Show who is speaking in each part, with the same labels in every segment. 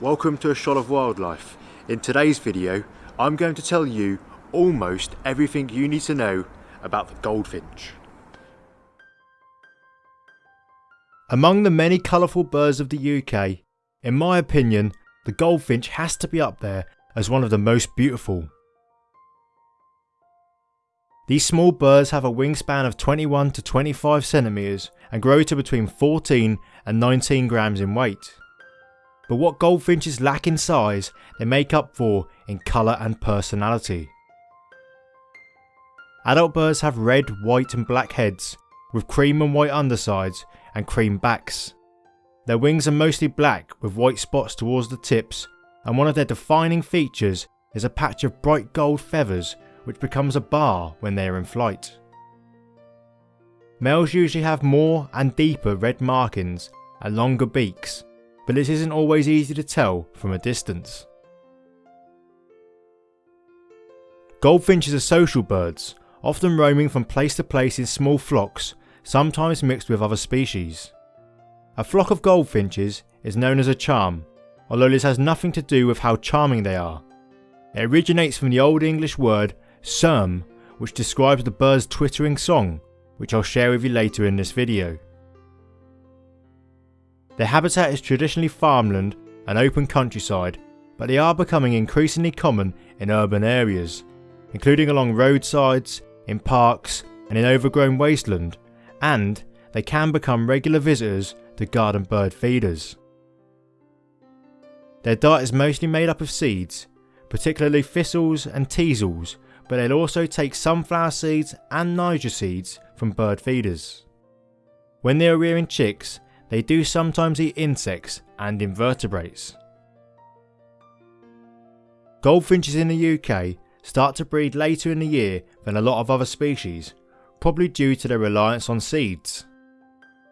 Speaker 1: welcome to A Shot of Wildlife. In today's video, I'm going to tell you almost everything you need to know about the goldfinch. Among the many colourful birds of the UK, in my opinion, the goldfinch has to be up there as one of the most beautiful. These small birds have a wingspan of 21 to 25 centimeters and grow to between 14 and 19 grams in weight. But what goldfinches lack in size, they make up for in colour and personality. Adult birds have red, white and black heads, with cream and white undersides and cream backs. Their wings are mostly black with white spots towards the tips and one of their defining features is a patch of bright gold feathers which becomes a bar when they are in flight. Males usually have more and deeper red markings and longer beaks, but this isn't always easy to tell from a distance. Goldfinches are social birds, often roaming from place to place in small flocks, sometimes mixed with other species. A flock of goldfinches is known as a charm, although this has nothing to do with how charming they are. It originates from the Old English word Surm, which describes the bird's twittering song, which I'll share with you later in this video. Their habitat is traditionally farmland and open countryside, but they are becoming increasingly common in urban areas, including along roadsides, in parks and in overgrown wasteland, and they can become regular visitors to garden bird feeders. Their diet is mostly made up of seeds, particularly thistles and teasels, but they'll also take sunflower seeds and Niger seeds from bird feeders. When they are rearing chicks, they do sometimes eat insects and invertebrates. Goldfinches in the UK start to breed later in the year than a lot of other species, probably due to their reliance on seeds.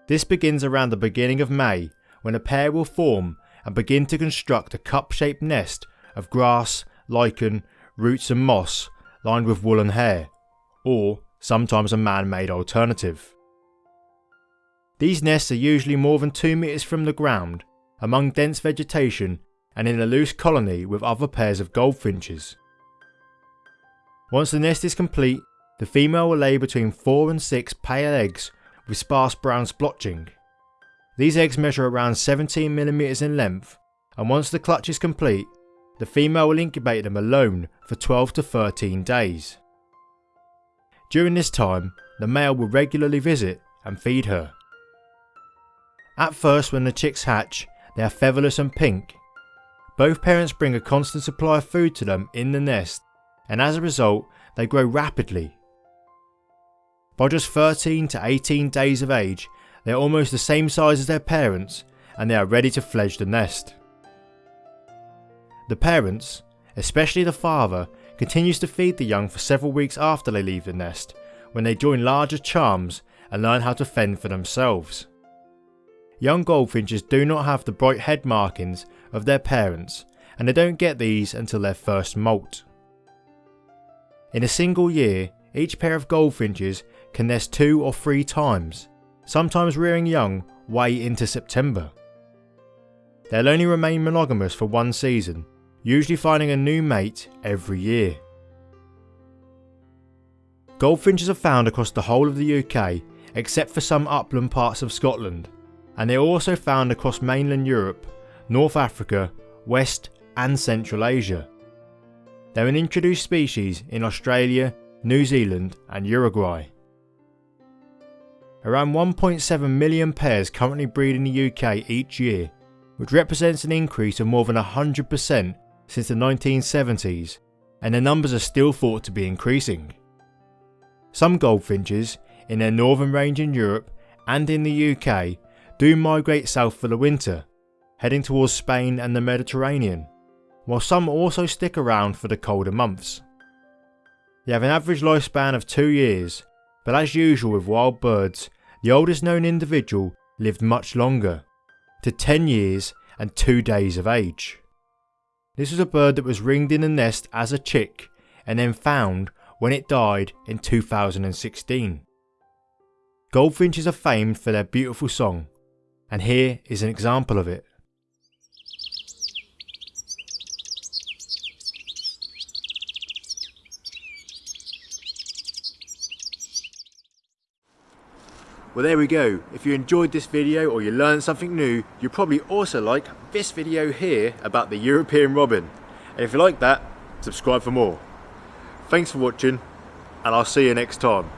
Speaker 1: This begins around the beginning of May when a pair will form and begin to construct a cup-shaped nest of grass, lichen, roots and moss lined with woolen hair, or sometimes a man-made alternative. These nests are usually more than 2 metres from the ground, among dense vegetation and in a loose colony with other pairs of goldfinches. Once the nest is complete, the female will lay between 4 and 6 pale eggs with sparse brown splotching. These eggs measure around 17mm in length and once the clutch is complete, the female will incubate them alone for 12 to 13 days. During this time, the male will regularly visit and feed her. At first when the chicks hatch, they are featherless and pink. Both parents bring a constant supply of food to them in the nest and as a result they grow rapidly. By just 13 to 18 days of age, they are almost the same size as their parents and they are ready to fledge the nest. The parents, especially the father, continues to feed the young for several weeks after they leave the nest, when they join larger charms and learn how to fend for themselves. Young goldfinches do not have the bright head markings of their parents and they don't get these until their first molt. In a single year, each pair of goldfinches can nest two or three times, sometimes rearing young way into September. They'll only remain monogamous for one season usually finding a new mate every year. Goldfinches are found across the whole of the UK except for some upland parts of Scotland and they are also found across mainland Europe, North Africa, West and Central Asia. They're an introduced species in Australia, New Zealand and Uruguay. Around 1.7 million pairs currently breed in the UK each year, which represents an increase of more than 100% since the 1970s and the numbers are still thought to be increasing. Some goldfinches, in their northern range in Europe and in the UK, do migrate south for the winter, heading towards Spain and the Mediterranean, while some also stick around for the colder months. They have an average lifespan of 2 years, but as usual with wild birds, the oldest known individual lived much longer, to 10 years and 2 days of age. This was a bird that was ringed in the nest as a chick and then found when it died in 2016. Goldfinches are famed for their beautiful song, and here is an example of it. Well there we go, if you enjoyed this video or you learned something new, you probably also like this video here about the European Robin. And if you like that, subscribe for more. Thanks for watching and I'll see you next time.